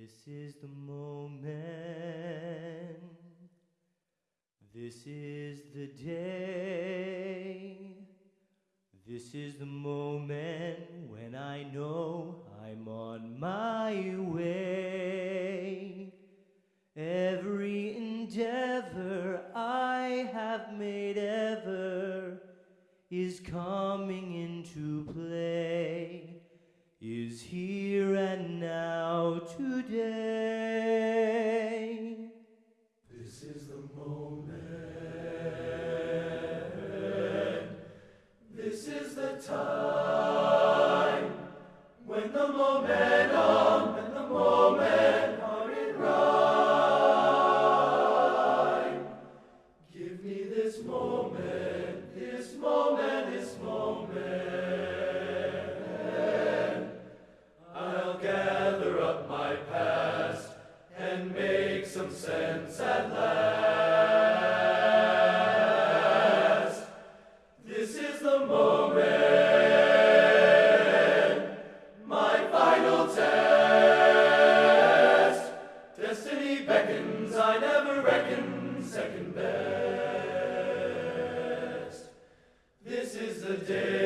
This is the moment. This is the day. This is the moment when I know I'm on my way. Every endeavor I have made ever is coming into play, is here today. This is the moment. This is the time when the momentum and the moment are in rhyme. Give me this moment, this moment, this moment. incense and last. This is the moment, my final test. Destiny beckons, I never reckon second best. This is the day.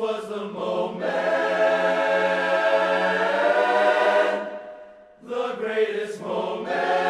was the moment, the greatest moment.